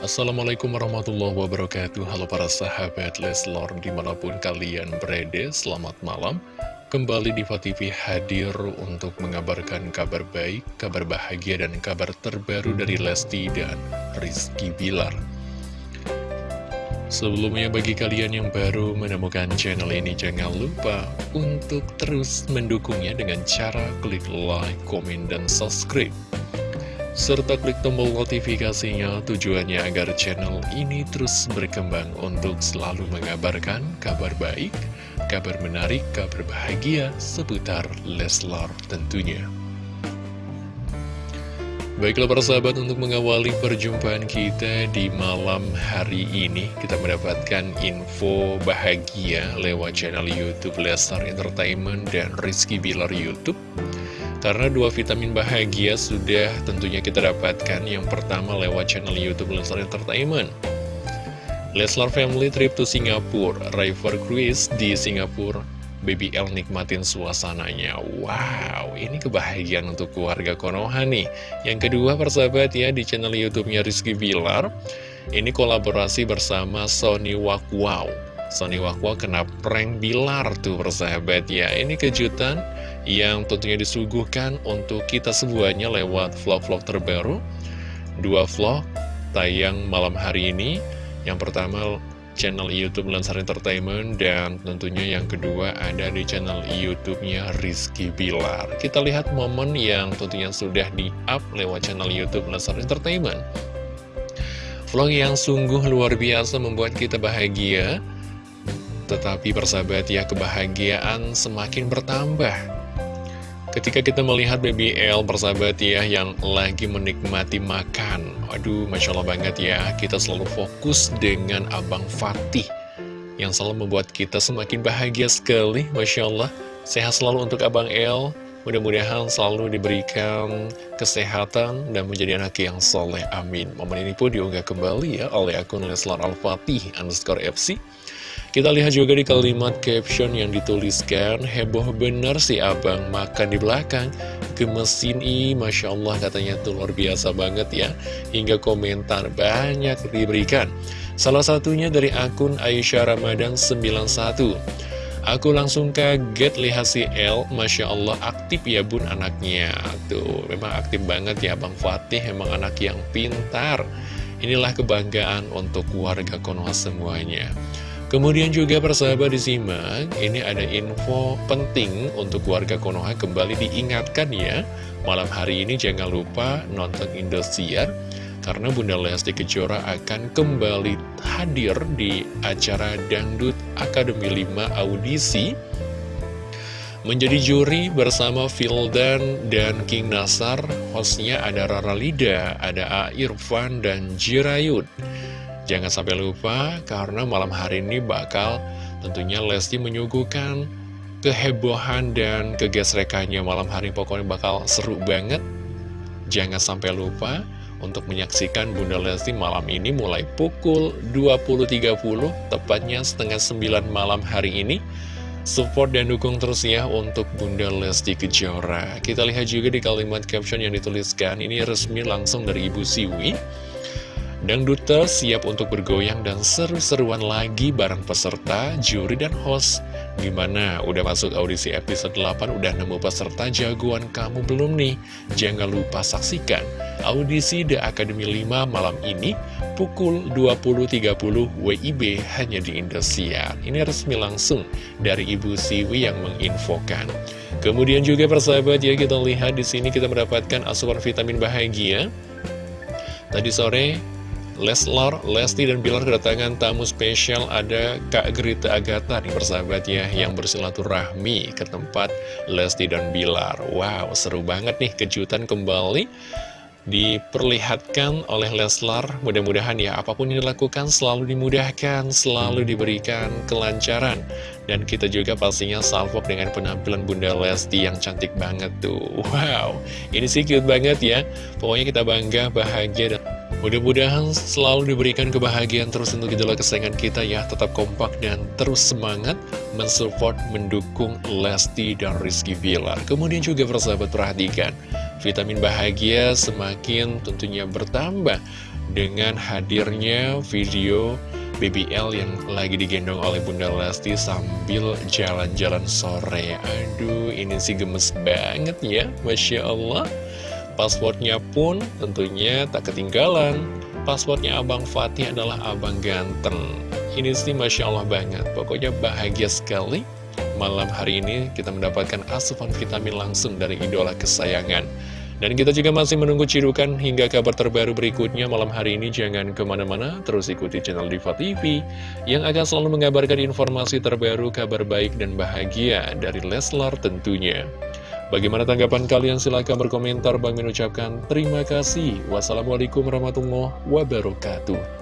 Assalamualaikum warahmatullahi wabarakatuh. Halo para sahabat Leslor di mana pun kalian berada Selamat malam. Kembali di TV hadir untuk mengabarkan kabar baik, kabar bahagia dan kabar terbaru dari Lesti dan Rizky Bilar. Sebelumnya bagi kalian yang baru menemukan channel ini jangan lupa untuk terus mendukungnya dengan cara klik like, komen, dan subscribe serta klik tombol notifikasinya tujuannya agar channel ini terus berkembang untuk selalu mengabarkan kabar baik, kabar menarik, kabar bahagia seputar Leslar tentunya. Baiklah para sahabat untuk mengawali perjumpaan kita di malam hari ini Kita mendapatkan info bahagia lewat channel Youtube Leslar Entertainment dan Rizky Bilar Youtube karena dua vitamin bahagia sudah tentunya kita dapatkan. Yang pertama lewat channel Youtube Leslar Entertainment. Leslar Family Trip to Singapore River Cruise di Singapura. Baby L nikmatin suasananya. Wow, ini kebahagiaan untuk keluarga Konoha nih. Yang kedua persahabat ya di channel Youtubenya Rizky Bilar. Ini kolaborasi bersama Sony Wow Sony Wow kena prank Bilar tuh persahabat ya. Ini kejutan yang tentunya disuguhkan untuk kita semuanya lewat vlog-vlog terbaru. Dua vlog tayang malam hari ini. Yang pertama channel Youtube Lensar Entertainment dan tentunya yang kedua ada di channel Youtube-nya Rizky Bilar. Kita lihat momen yang tentunya sudah di-up lewat channel Youtube Lensar Entertainment. Vlog yang sungguh luar biasa membuat kita bahagia, tetapi persahabat ya kebahagiaan semakin bertambah Ketika kita melihat Baby L persahabat ya yang lagi menikmati makan Aduh Masya Allah banget ya Kita selalu fokus dengan Abang Fatih Yang selalu membuat kita semakin bahagia sekali Masya Allah Sehat selalu untuk Abang L Mudah-mudahan selalu diberikan kesehatan dan menjadi anak yang soleh. Amin. Momen ini pun diunggah kembali ya oleh akun Leslar Al-Fatih underscore FC. Kita lihat juga di kalimat caption yang dituliskan Heboh bener si abang makan di belakang. Gemesin i Masya Allah katanya itu luar biasa banget ya. Hingga komentar banyak diberikan. Salah satunya dari akun Aisyah Ramadan 91 Aku langsung kaget lihat si El Masya Allah aktif ya bun anaknya. Tuh memang aktif banget ya Bang Fatih Memang anak yang pintar. Inilah kebanggaan untuk warga Konoha semuanya Kemudian juga persahabat disimak, ini ada info penting untuk warga Konoha kembali diingatkan ya. Malam hari ini jangan lupa nonton Indosiar, karena Bunda Lesti Kejora akan kembali hadir di acara Dangdut Akademi 5 Audisi. Menjadi juri bersama Fildan dan King Nasar, hostnya ada Rara Lida, ada A. Irfan, dan Jirayut. Jangan sampai lupa karena malam hari ini bakal tentunya Lesti menyuguhkan kehebohan dan kegesrekannya malam hari pokoknya bakal seru banget. Jangan sampai lupa untuk menyaksikan Bunda Lesti malam ini mulai pukul 20.30 tepatnya setengah 9 malam hari ini. Support dan dukung terus ya untuk Bunda Lesti Kejora. Kita lihat juga di kalimat caption yang dituliskan ini resmi langsung dari Ibu Siwi. Dangduter siap untuk bergoyang dan seru-seruan lagi bareng peserta, juri, dan host. Gimana? Udah masuk audisi episode 8, udah nemu peserta jagoan kamu belum nih? Jangan lupa saksikan audisi The Academy 5 malam ini pukul 20.30 WIB hanya di Indosiar. Ini resmi langsung dari Ibu Siwi yang menginfokan. Kemudian juga persahabat ya kita lihat di sini kita mendapatkan asupan vitamin bahagia. Tadi sore Leslar, Lesti, dan Bilar kedatangan tamu spesial ada Kak Gerita Agatha nih persahabat ya Yang bersilaturahmi ke tempat Lesti dan Bilar. Wow, seru banget nih kejutan kembali diperlihatkan oleh Leslar Mudah-mudahan ya apa pun yang dilakukan selalu dimudahkan, selalu diberikan kelancaran. Dan kita juga pastinya salvok dengan penampilan Bunda Lesti yang cantik banget tuh. Wow, ini sih cute banget ya. Pokoknya kita bangga, bahagia, dan Mudah-mudahan selalu diberikan kebahagiaan terus untuk idola kesayangan kita ya Tetap kompak dan terus semangat mensupport, mendukung Lesti dan Rizky Villar Kemudian juga persahabat perhatikan Vitamin bahagia semakin tentunya bertambah dengan hadirnya video BBL yang lagi digendong oleh Bunda Lesti sambil jalan-jalan sore. Aduh, ini sih gemes banget ya, Masya Allah. Passwordnya pun tentunya tak ketinggalan. Passwordnya Abang Fatih adalah Abang Ganteng. Ini sih Masya Allah banget, pokoknya bahagia sekali. Malam hari ini kita mendapatkan asupan vitamin langsung dari idola kesayangan. Dan kita juga masih menunggu cirukan hingga kabar terbaru berikutnya malam hari ini. Jangan ke mana-mana, terus ikuti channel Diva TV yang akan selalu mengabarkan informasi terbaru, kabar baik dan bahagia dari Leslar tentunya. Bagaimana tanggapan kalian? Silahkan berkomentar. Bang mengucapkan terima kasih. Wassalamualaikum warahmatullahi wabarakatuh.